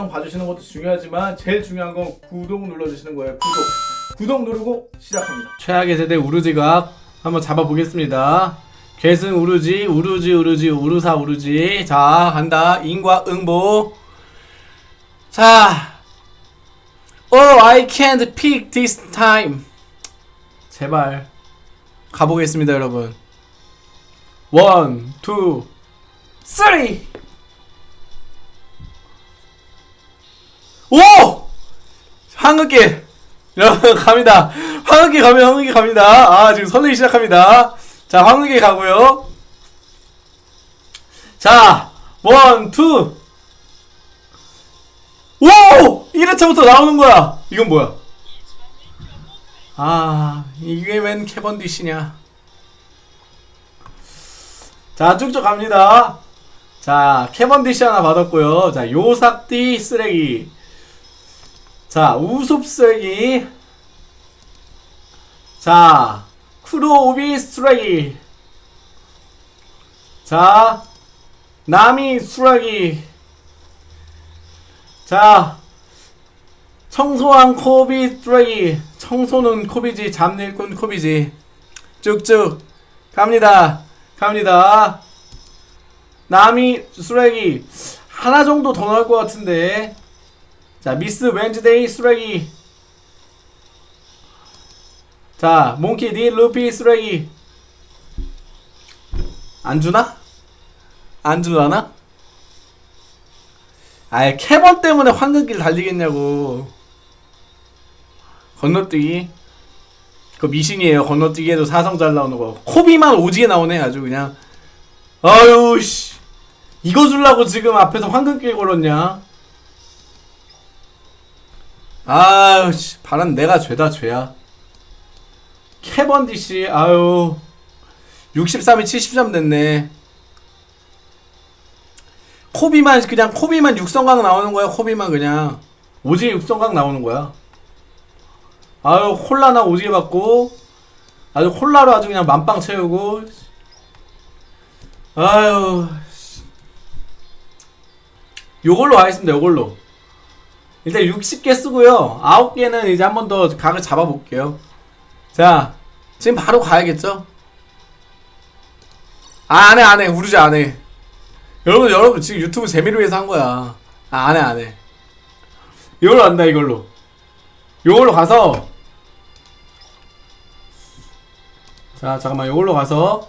영상 봐주시는 것도 중요하지만 제일 중요한 건 구독 눌러주시는 거예요. 구독. 구독 누르고 시작합니다. 최악의 세대 우르지각 한번 잡아보겠습니다. 괴승 우르지, 우르지, 우르지, 우르사, 우르지. 자, 간다. 인과 응보. 자. Oh, I can't pick this time. 제발. 가보겠습니다, 여러분. one, two, three! 오! 황흑길! 여러분, 갑니다. 황흑길 가면 황흑길 갑니다. 아, 지금 설레기 시작합니다. 자, 황흑길 가고요 자, one, two! 오! 1회차부터 나오는 거야! 이건 뭐야? 아, 이게 웬 캐번디시냐? 자, 쭉쭉 갑니다. 자, 캐번디시 하나 받았고요. 자, 요삭디 쓰레기. 자, 쓰레기. 자, 쿠로오비 쓰레기. 자, 나미 쓰레기. 자, 청소한 코비 쓰레기. 청소는 코비지, 잡일꾼 코비지. 쭉쭉 갑니다. 갑니다. 나미 쓰레기 하나 정도 더 나올 것 같은데. 자, 미스 웬즈데이 쓰레기. 자, 몽키 디 루피 쓰레기. 안 주나? 안 줄라나? 아예 캐번 때문에 황금길 달리겠냐고. 건너뛰기. 그 미신이에요. 건너뛰기에도 사성 잘 나오는 거. 코비만 오지게 나오네 아주 그냥. 아유 씨. 이거 주려고 지금 앞에서 황금길 걸었냐? 아유 씨. 바람 내가 죄다 죄야. 캐번디 씨. 아유. 63이 73 됐네. 코비만 그냥 코비만 육성각 나오는 거야. 코비만 그냥 오지게 육성각 나오는 거야. 아유 콜라나 오지게 받고 아주 콜라로 아주 그냥 만빵 채우고 아유 요걸로 하겠습니다 요걸로 일단 60개 쓰고요. 9개는 이제 한 번 더 각을 잡아볼게요. 자 지금 바로 가야겠죠? 아 안해 안해. 우르지 안해. 여러분 여러분 지금 유튜브 재미를 위해서 한 거야. 아 안해 안해. 이걸로 한다 이걸로. 요걸로 가서. 자 잠깐만. 요걸로 가서.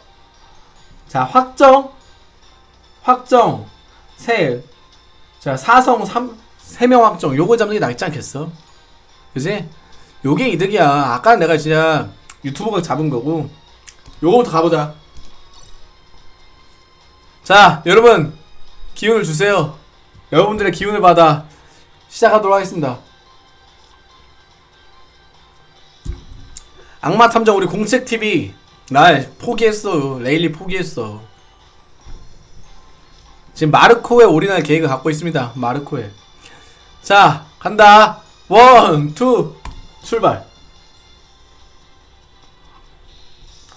자 확정. 확정. 세 자 사성 3 3명 확정. 요거 잡는 게 낫지 않겠어? 그지? 요게 이득이야. 아까 내가 진짜 유튜버가 잡은 거고. 요거부터 가보자. 자 여러분. 기운을 주세요. 여러분들의 기운을 받아 시작하도록 하겠습니다. 악마 탐정 우리 공책 TV 날 포기했어. 레일리 포기했어. 지금 마르코에 올인할 계획을 갖고 있습니다. 마르코에 자 간다. one two 출발.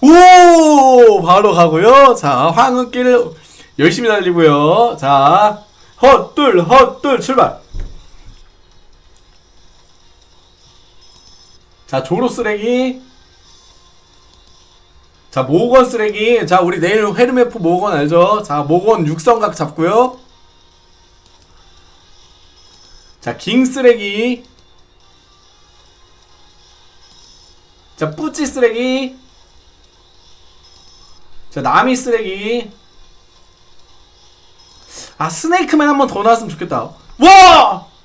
오 바로 가고요. 자 황흑길 열심히 달리고요. 자 헛둘 헛둘 출발. 자 조로 쓰레기. 자 모건 쓰레기. 자 우리 내일 헤르메프 모건 알죠? 자 모건 육성각 잡고요 자 깅 쓰레기 자 뿌찌 쓰레기 자 나미 쓰레기 아 스네이크맨 한 번 더 나왔으면 좋겠다 와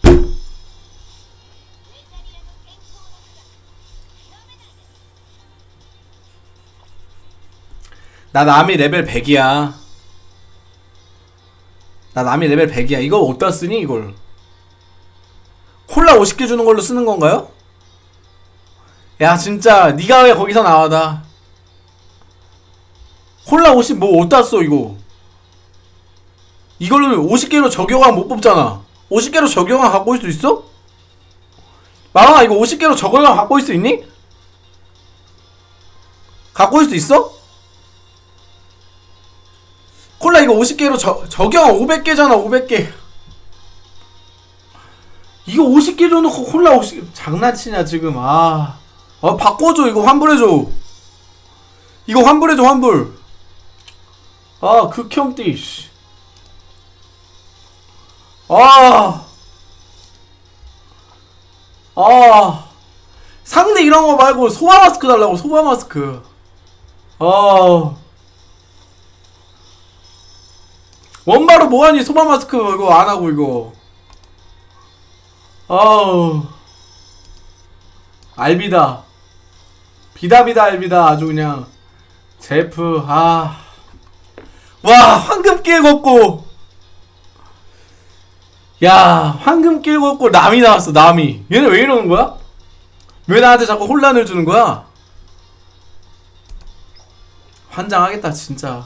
나 남이 레벨 100이야. 나 남이 레벨 100이야. 이거 어디다 쓰니 이걸? 콜라 50개 주는 걸로 쓰는 건가요? 야 진짜 니가 왜 거기서 나와다. 콜라 50 뭐 어디다 써 이거? 이걸로 50개로 적용한 못 뽑잖아. 50개로 적용한 갖고 올 수 있어? 마왕아 이거 50개로 적용한 갖고 올 수 있니? 갖고 올 수 있어? 콜라 이거 50개로 저, 적용 500개잖아 500개 이거 50개 줘놓고 콜라 50개 장난치냐 지금 아. 아 바꿔줘 이거 환불해줘 이거 환불해줘 환불 아 극혐띠 씨. 아. 아. 상대 이런 거 말고 소바 마스크 달라고 소바 마스크. 아. 원바로 뭐하니 소바 마스크 이거 안 하고 이거. 아우. 알비다. 비다비다 알비다 아주 그냥. 제프 아. 와 황금길 걷고. 야 황금길 걷고 남이 나왔어 남이. 얘네 왜 이러는 거야? 왜 나한테 자꾸 혼란을 주는 거야? 환장하겠다 진짜.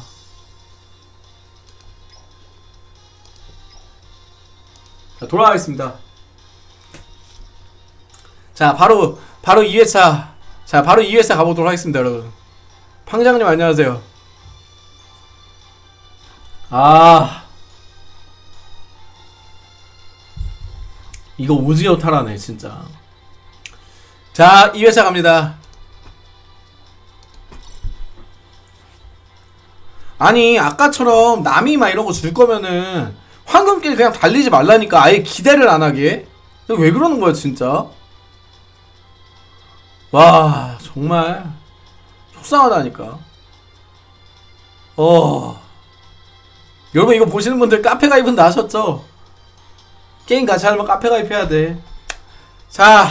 자, 돌아가겠습니다. 자, 바로 바로 2회차. 자, 바로 2회차 가보도록 하겠습니다, 여러분. 팡장님 안녕하세요. 아. 이거 오지오 타라네, 진짜. 자, 2회차 갑니다. 아니, 아까처럼 남이 막 이런 거 줄 거면은 황금길 그냥 달리지 말라니까 아예 기대를 안 하게. 이거 왜 그러는 거야, 진짜? 와, 정말 속상하다니까. 어. 여러분 이거 보시는 분들 카페 가입은 다 하셨죠? 게임 같이 하려면 카페 가입해야 돼. 자,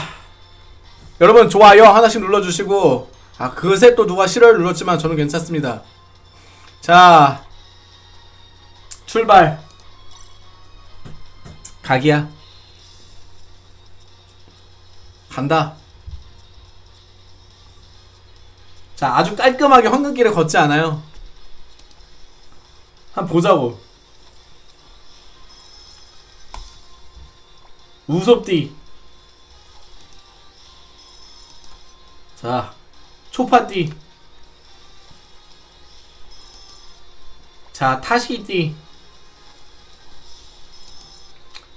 여러분 좋아요 하나씩 눌러주시고 아 그새 또 누가 싫어요 눌렀지만 저는 괜찮습니다. 자, 출발. 각이야. 간다. 자, 아주 깔끔하게 황금길을 걷지 않아요. 한번 보자고. 우섭띠. 자, 초파띠. 자, 타시띠.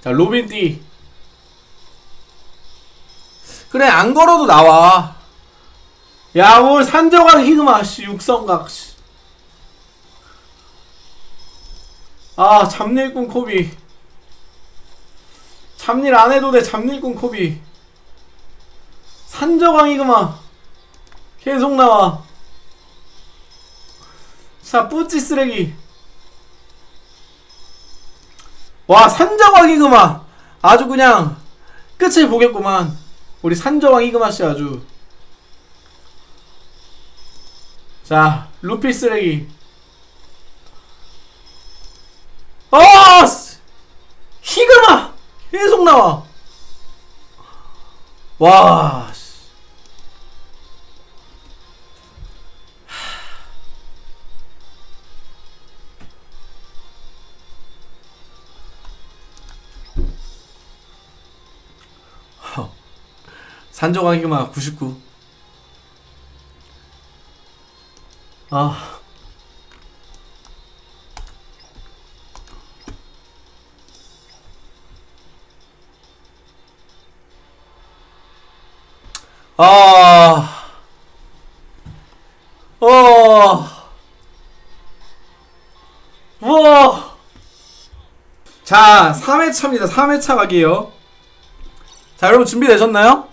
자, 로빈띠. 그래, 안 걸어도 나와. 야, 뭘 산저각 히그마, 씨, 육성각, 씨. 아, 잡일꾼 코비. 잡일 안 해도 돼, 잡일꾼 코비. 산저광 히그마. 계속 나와. 자, 뿌찌 쓰레기. 와, 산저광 히그마. 아주 그냥 끝을 보겠구만. 우리 산저광 히그마 씨 아주. 자, 루피 쓰레기. 어! 히그마! 계속 나와. 와. 히그마 99. 아. 아. 어. 우와. 자, 3회차입니다. 3회차 가기요. 자, 여러분 준비되셨나요?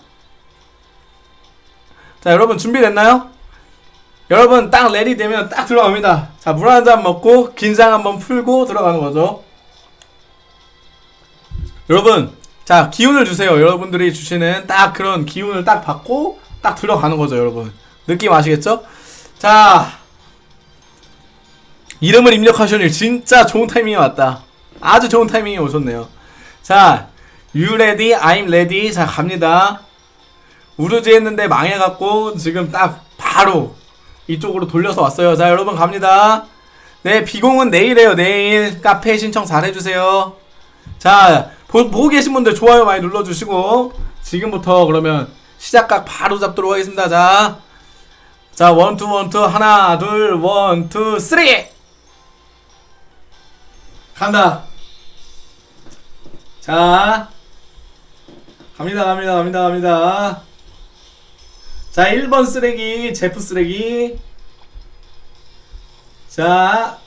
자, 여러분 준비됐나요? 여러분 딱 ready 되면 딱 들어갑니다. 자, 물 한 잔 먹고 긴장 한번 풀고 들어가는 거죠. 여러분, 자, 기운을 주세요. 여러분들이 주시는 딱 그런 기운을 딱 받고 딱 들어가는 거죠, 여러분. 느낌 아시겠죠? 자, 이름을 입력하시니 진짜 좋은 타이밍이 왔다. 아주 좋은 타이밍이 오셨네요. 자, you ready? I'm ready. 자, 갑니다. 우르지 했는데 망해갖고 지금 딱 바로 이쪽으로 돌려서 왔어요. 자, 여러분 갑니다. 네, 비공은 내일에요. 내일 카페 신청 잘 해주세요. 자, 보, 보고 계신 분들 좋아요 많이 눌러주시고 지금부터 그러면 시작각 바로 잡도록 하겠습니다. 자, 자, one two one two 하나 둘 one two three 간다. 자, 갑니다 갑니다 갑니다 갑니다 자 1번 쓰레기 제프 쓰레기. 자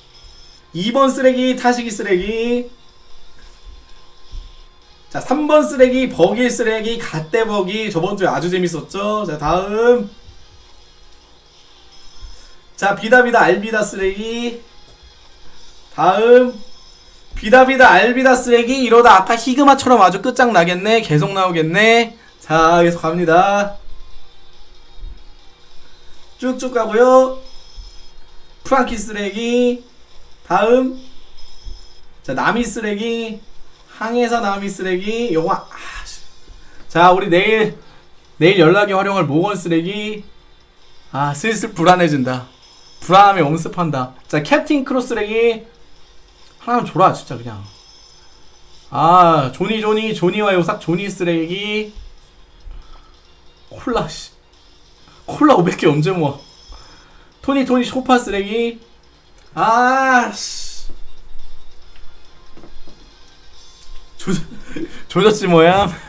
2번 쓰레기 타시기 쓰레기. 자 3번 쓰레기 버기 쓰레기 갓대 버기. 저번주에 아주 재밌었죠? 자 다음. 자 비다비다 알비다 쓰레기. 다음. 비다비다 알비다 쓰레기. 이러다 아까 히그마처럼 아주 끝장나겠네. 계속 나오겠네. 자 계속 갑니다 쭉쭉 가고요. 프랑키 쓰레기 다음. 자 나미 쓰레기 항해사 나미 쓰레기 요거 아, 씨. 자 우리 내일 내일 연락이 활용할 모건 쓰레기. 아 슬슬 불안해진다. 불안함이 엄습한다. 자 캡틴 크로스 쓰레기. 하나만 줘라 진짜 그냥. 아 조니 조니 조니와 요삭 조니 쓰레기. 콜라 씨 콜라 500개 언제 모아? 토니 토니 소파 쓰레기. 아씨. 조 조졌지 뭐야?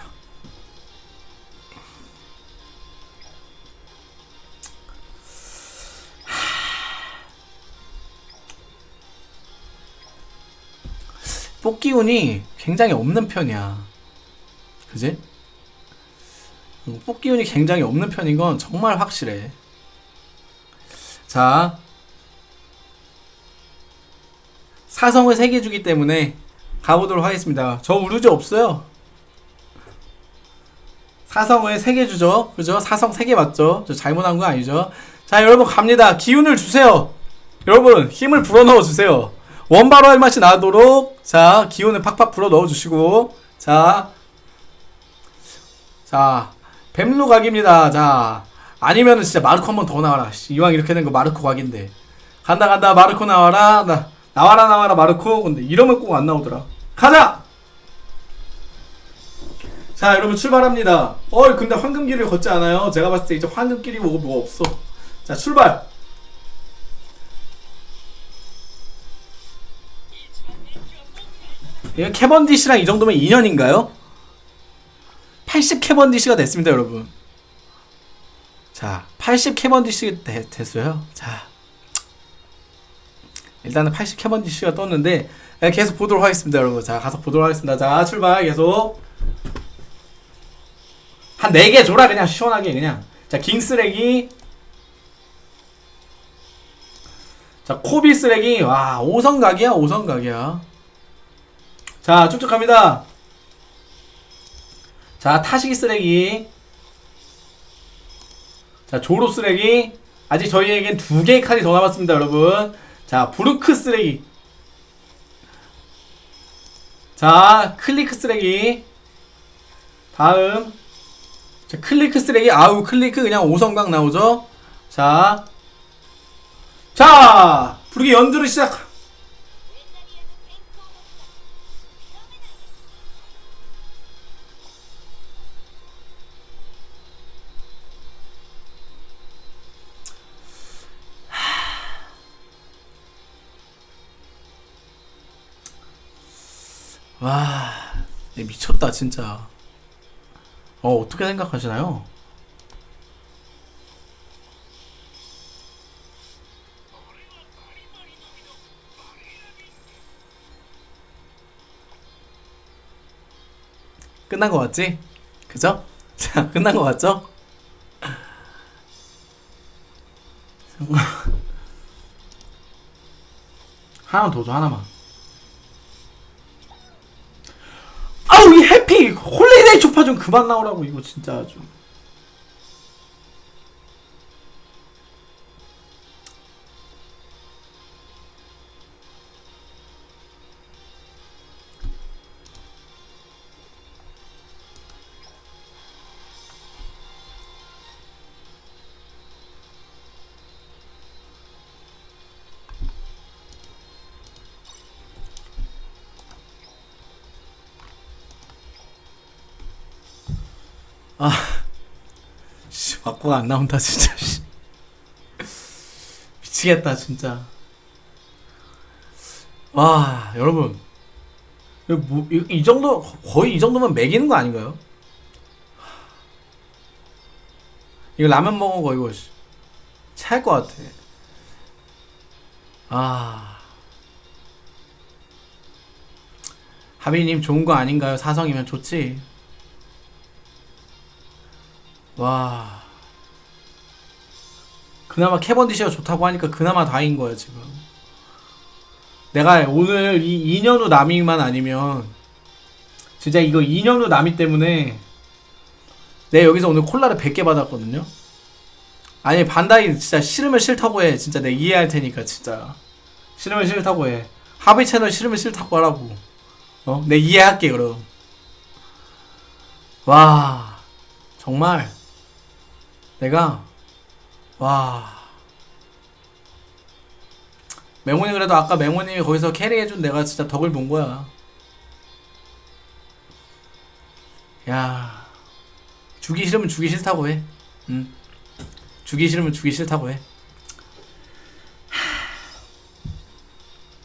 뽑기운이 굉장히 없는 편이야. 그지? 음, 뽑기 운이 굉장히 없는 편인 건 정말 확실해. 자. 사성을 3개 주기 때문에 가보도록 하겠습니다. 저 우르지 없어요. 사성을 3개 주죠. 그죠? 사성 3개 맞죠? 저 잘못한 거 아니죠? 자, 여러분 갑니다. 기운을 주세요. 여러분, 힘을 불어넣어 주세요. 원바로 할 맛이 나도록 자 기운을 팍팍 불어 넣어 주시고 자 자, 뱀루 각입니다. 자, 아니면은 진짜 마르코 한 번 더 나와라. 씨, 이왕 이렇게 된 거 마르코 각인데. 간다, 간다, 마르코 나와라. 나, 나와라, 나와라, 마르코. 근데 이러면 꼭 안 나오더라. 가자! 자, 여러분 출발합니다. 어, 근데 황금길을 걷지 않아요. 제가 봤을 때 이제 황금길이 뭐, 뭐 없어. 자, 출발! 이거 캐번디시랑 이 정도면 2년인가요? 80 캐번디시가 됐습니다, 여러분. 자, 80 캐번디시 됐어요. 자, 일단은 80 캐번디시가 떴는데 네, 계속 보도록 하겠습니다, 여러분. 자, 가서 보도록 하겠습니다. 자, 출발 계속 한 4개 줘라 그냥 시원하게 그냥. 자, 킹 쓰레기. 자, 코비 쓰레기. 와, 5성 각이야, 5성 각이야. 자, 쭉쭉 갑니다. 자, 타시기 쓰레기. 자, 조로 쓰레기. 아직 저희에겐 두 개의 칸이 더 남았습니다, 여러분. 자, 브루크 쓰레기. 자, 클리크 쓰레기. 다음. 자, 클리크 쓰레기. 아우, 클리크 그냥 5성각 나오죠? 자. 자! 브루크의 연주를 시작. 와, 얘 미쳤다 진짜. 어 어떻게 생각하시나요? 끝난 거 같지? 그죠? 자, 끝난 거 같죠? 하나만 더 줘, 하나만. 홀리데이 초파 좀 그만 나오라고 이거 진짜 아 아, 씨, 막고가 안 나온다 진짜. 씨. 미치겠다 진짜. 와, 여러분, 이거 뭐, 이, 이 정도 거의 이 정도면 매기는 거 아닌가요? 이거 라면 먹은 거 이거 찰것 같아. 아. 하비님 좋은 거 아닌가요? 사성이면 좋지. 와. 그나마 캐번디시가 좋다고 하니까 그나마 다행인 거야 지금. 내가 오늘 이 2년 후 남이만 아니면 진짜 이거 2년 후 남이 때문에 내가 여기서 오늘 콜라를 100개 받았거든요. 아니 반다이 진짜 싫으면 싫다고 해. 진짜 내가 이해할 테니까 진짜 싫으면 싫다고 해. 하비 채널 싫으면 싫다고 하라고. 어? 내 이해할게 그럼. 와 정말 내가 와 맹호님 그래도 아까 맹호님이 거기서 캐리해준 내가 진짜 덕을 본 거야. 야 주기 싫으면 주기 싫다고 해. 응. 주기 싫으면 주기 싫다고 해.